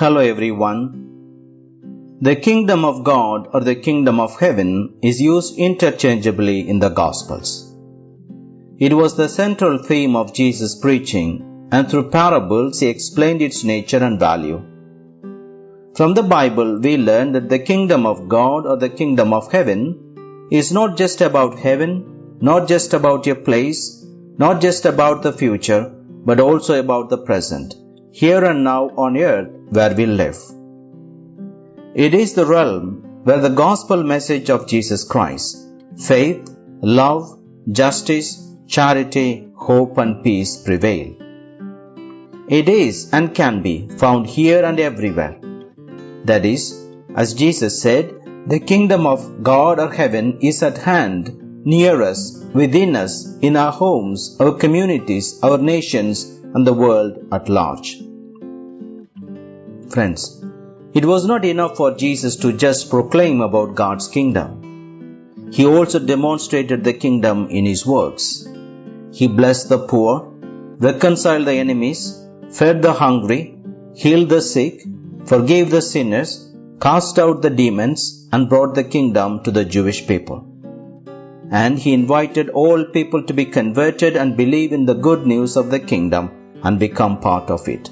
Hello everyone. The kingdom of God or the kingdom of heaven is used interchangeably in the Gospels. It was the central theme of Jesus' preaching, and through parables he explained its nature and value. From the Bible, we learn that the kingdom of God or the kingdom of heaven is not just about heaven, not just about a place, not just about the future, but also about the present, here and now on earth where we live. It is the realm where the gospel message of Jesus Christ, faith, love, justice, charity, hope, and peace prevail. It is and can be found here and everywhere. That is, as Jesus said, the kingdom of God or heaven is at hand, near us, within us, in our homes, our communities, our nations, and the world at large. Friends, it was not enough for Jesus to just proclaim about God's kingdom. He also demonstrated the kingdom in his works. He blessed the poor, reconciled the enemies, fed the hungry, healed the sick, forgave the sinners, cast out the demons, and brought the kingdom to the Jewish people. And he invited all people to be converted and believe in the good news of the kingdom and become part of it.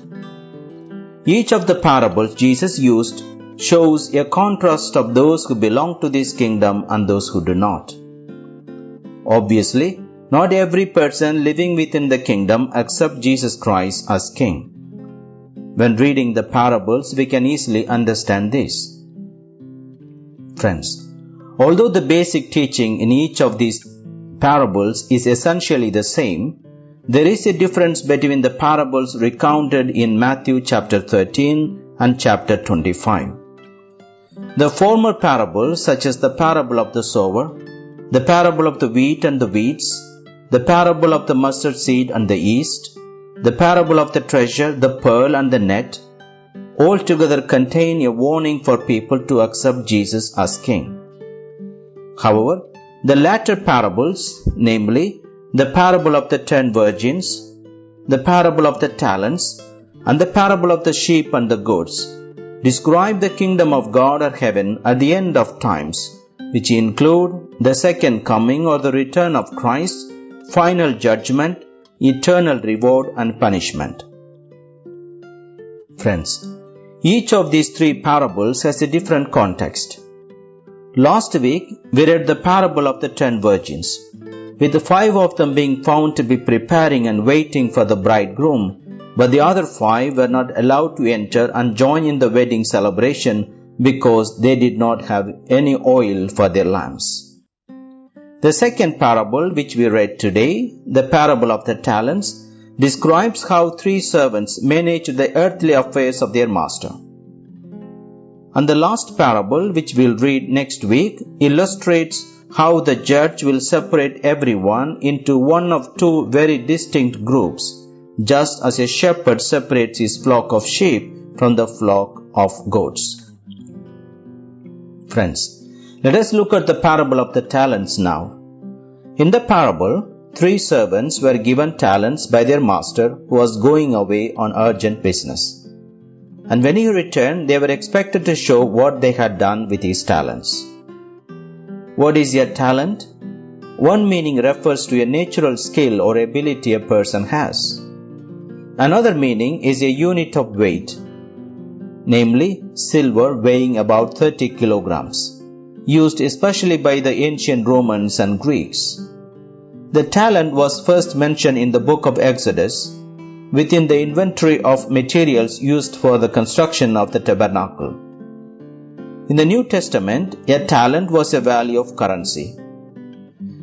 Each of the parables Jesus used shows a contrast of those who belong to this kingdom and those who do not. Obviously, not every person living within the kingdom accepts Jesus Christ as king. When reading the parables, we can easily understand this. Friends, although the basic teaching in each of these parables is essentially the same, there is a difference between the parables recounted in Matthew chapter 13 and chapter 25. The former parables, such as the parable of the sower, the parable of the wheat and the weeds, the parable of the mustard seed and the yeast, the parable of the treasure, the pearl, and the net, altogether contain a warning for people to accept Jesus as King. However, the latter parables, namely the parable of the ten virgins, the parable of the talents, and the parable of the sheep and the goats describe the kingdom of God or heaven at the end of times, which include the second coming or the return of Christ, final judgment, eternal reward, and punishment. Friends, each of these three parables has a different context. Last week, we read the parable of the ten virgins with five of them being found to be preparing and waiting for the bridegroom, but the other five were not allowed to enter and join in the wedding celebration because they did not have any oil for their lamps. The second parable, which we read today, the parable of the talents, describes how three servants managed the earthly affairs of their master. And the last parable, which we'll read next week, illustrates how the judge will separate everyone into one of two very distinct groups, just as a shepherd separates his flock of sheep from the flock of goats. Friends, let us look at the parable of the talents now. In the parable, three servants were given talents by their master who was going away on urgent business. And when he returned, they were expected to show what they had done with his talents. What is your talent? One meaning refers to a natural skill or ability a person has. Another meaning is a unit of weight, namely silver weighing about 30 kilograms, used especially by the ancient Romans and Greeks. The talent was first mentioned in the book of Exodus within the inventory of materials used for the construction of the tabernacle. In the New Testament, a talent was a value of currency.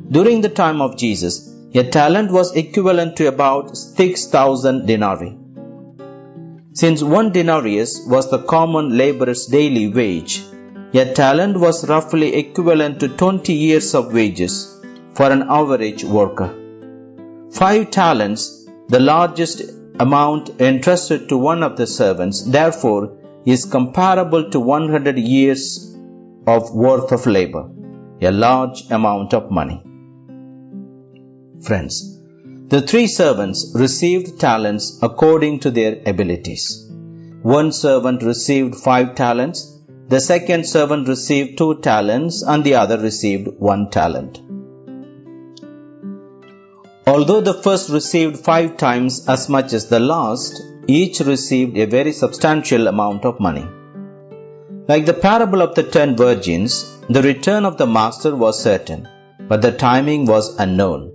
During the time of Jesus, a talent was equivalent to about 6,000 denarii. Since one denarius was the common laborer's daily wage, a talent was roughly equivalent to 20 years of wages for an average worker. Five talents, the largest amount entrusted to one of the servants, therefore is comparable to 100 years of worth of labor, a large amount of money. Friends, the three servants received talents according to their abilities. one servant received five talents, the second servant received two talents, and the other received one talent. Although the first received five times as much as the last, each received a very substantial amount of money. Like the parable of the ten virgins, the return of the master was certain, but the timing was unknown.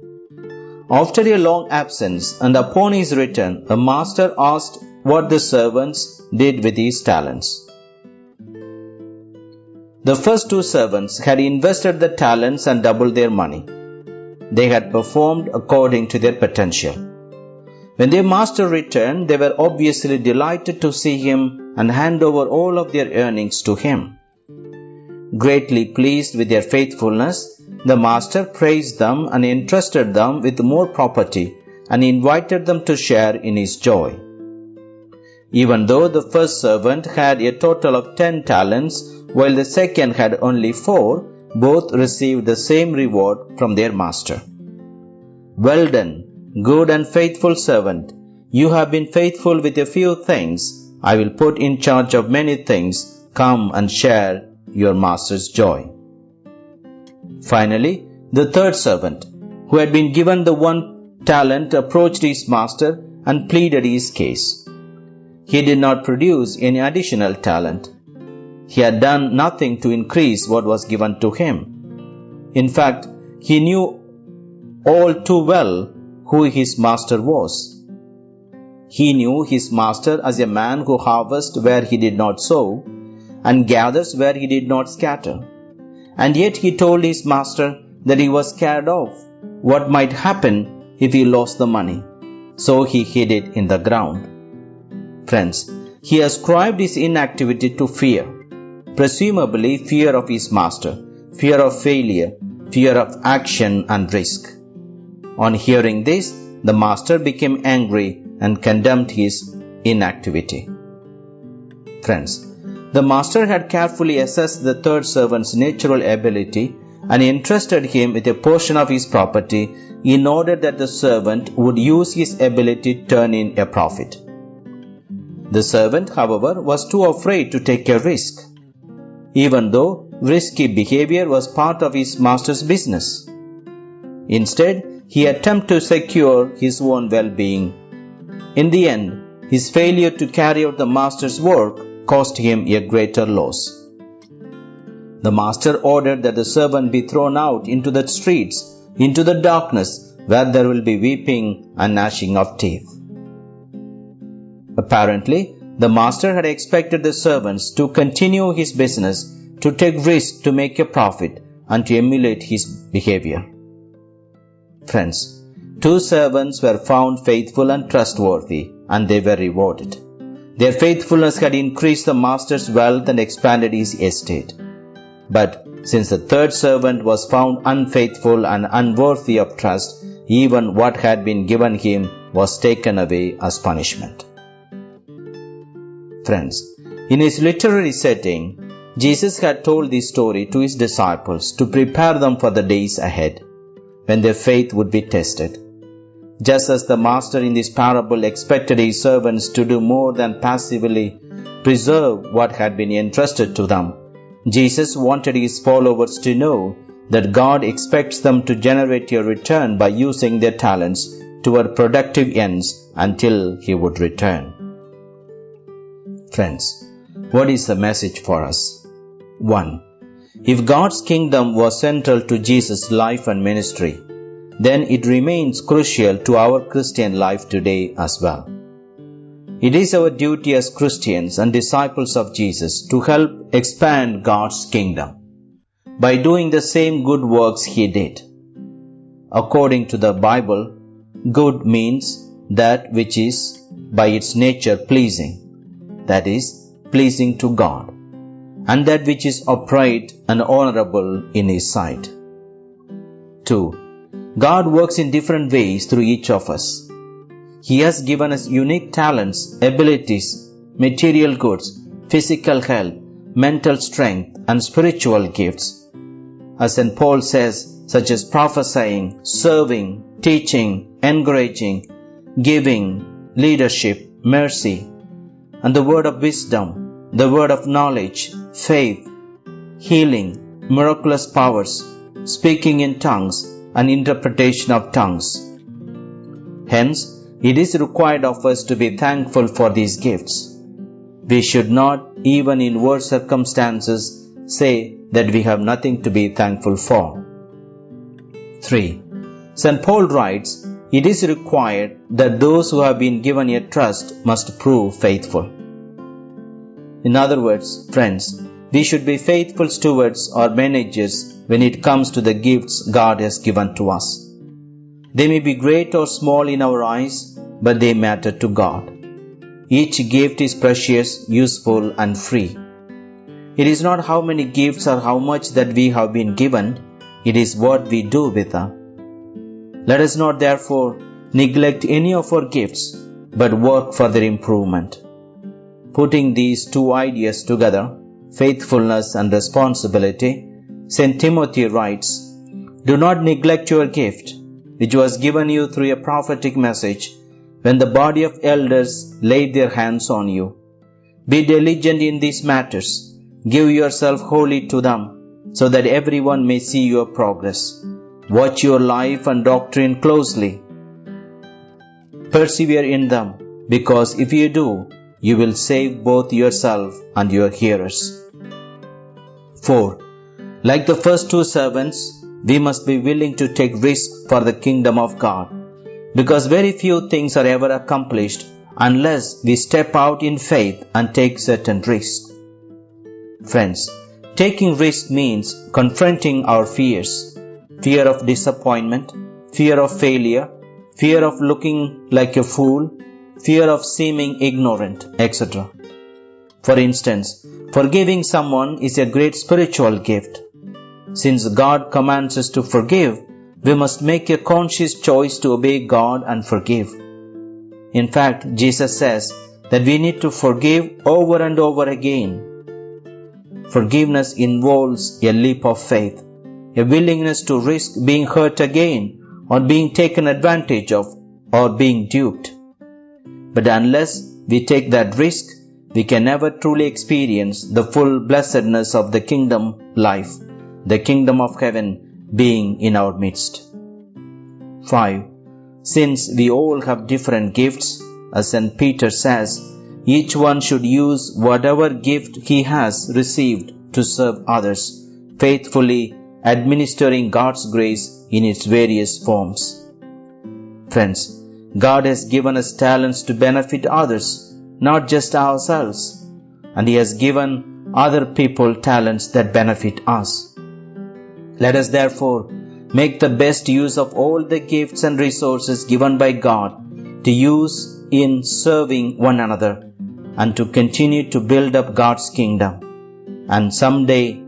After a long absence and upon his return, the master asked what the servants did with his talents. The first two servants had invested the talents and doubled their money. They had performed according to their potential. When their master returned, they were obviously delighted to see him and hand over all of their earnings to him. Greatly pleased with their faithfulness, the master praised them and entrusted them with more property and invited them to share in his joy. Even though the first servant had a total of ten talents, while the second had only four, both received the same reward from their master. Well done, good and faithful servant. You have been faithful with a few things. I will put in charge of many things. Come and share your master's joy. Finally, the third servant, who had been given the one talent, approached his master and pleaded his case. He did not produce any additional talent. He had done nothing to increase what was given to him. In fact, he knew all too well who his master was. He knew his master as a man who harvests where he did not sow and gathers where he did not scatter. And yet he told his master that he was scared of what might happen if he lost the money. So he hid it in the ground. Friends, he ascribed his inactivity to fear, presumably fear of his master, fear of failure, fear of action and risk. On hearing this, the master became angry and condemned his inactivity. Friends, the master had carefully assessed the third servant's natural ability and entrusted him with a portion of his property in order that the servant would use his ability to turn in a profit. The servant, however, was too afraid to take a risk, even though risky behavior was part of his master's business. Instead, he attempted to secure his own well being. In the end, his failure to carry out the master's work cost him a greater loss. The master ordered that the servant be thrown out into the streets, into the darkness, where there will be weeping and gnashing of teeth. Apparently, the master had expected the servants to continue his business, to take risks to make a profit, and to emulate his behavior. Friends, two servants were found faithful and trustworthy, and they were rewarded. Their faithfulness had increased the master's wealth and expanded his estate. But since the third servant was found unfaithful and unworthy of trust, even what had been given him was taken away as punishment friends. In his literary setting, Jesus had told this story to his disciples to prepare them for the days ahead, when their faith would be tested. Just as the master in this parable expected his servants to do more than passively preserve what had been entrusted to them, Jesus wanted his followers to know that God expects them to generate a return by using their talents toward productive ends until he would return. Friends, what is the message for us? 1. If God's kingdom was central to Jesus' life and ministry, then it remains crucial to our Christian life today as well. It is our duty as Christians and disciples of Jesus to help expand God's kingdom by doing the same good works He did. According to the Bible, good means that which is by its nature pleasing that is, pleasing to God, and that which is upright and honorable in His sight. 2. God works in different ways through each of us. He has given us unique talents, abilities, material goods, physical health, mental strength, and spiritual gifts. As St. Paul says, such as prophesying, serving, teaching, encouraging, giving, leadership, mercy, and the word of wisdom, the word of knowledge, faith, healing, miraculous powers, speaking in tongues, and interpretation of tongues. Hence, it is required of us to be thankful for these gifts. We should not, even in worse circumstances, say that we have nothing to be thankful for. 3. St. Paul writes, It is required that those who have been given a trust must prove faithful. In other words, friends, we should be faithful stewards or managers when it comes to the gifts God has given to us. They may be great or small in our eyes, but they matter to God. Each gift is precious, useful, and free. It is not how many gifts or how much that we have been given, it is what we do with them. Let us not therefore neglect any of our gifts, but work for their improvement. Putting these two ideas together, faithfulness and responsibility, St. Timothy writes, Do not neglect your gift, which was given you through a prophetic message when the body of elders laid their hands on you. Be diligent in these matters Give yourself wholly to them, so that everyone may see your progress. Watch your life and doctrine closely. Persevere in them, because if you do, you will save both yourself and your hearers. 4. Like the first two servants, we must be willing to take risk for the kingdom of God, because very few things are ever accomplished unless we step out in faith and take certain risks. Friends, taking risk means confronting our fears fear of disappointment, fear of failure, fear of looking like a fool, fear of seeming ignorant, etc. For instance, forgiving someone is a great spiritual gift. Since God commands us to forgive, we must make a conscious choice to obey God and forgive. In fact, Jesus says that we need to forgive over and over again Forgiveness involves a leap of faith, a willingness to risk being hurt again or being taken advantage of or being duped. But unless we take that risk, we can never truly experience the full blessedness of the kingdom life, the kingdom of heaven being in our midst. 5. Since we all have different gifts, as St. Peter says, each one should use whatever gift he has received to serve others, faithfully administering God's grace in its various forms. Friends, God has given us talents to benefit others, not just ourselves, and He has given other people talents that benefit us. Let us therefore make the best use of all the gifts and resources given by God to use in serving one another and to continue to build up God's kingdom. And someday,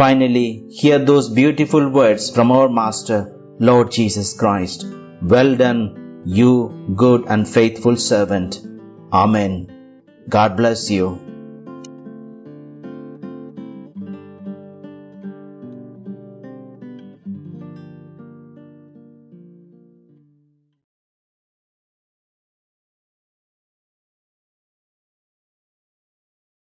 finally, hear those beautiful words from our Master, Lord Jesus Christ. Well done, you good and faithful servant. Amen. God bless you.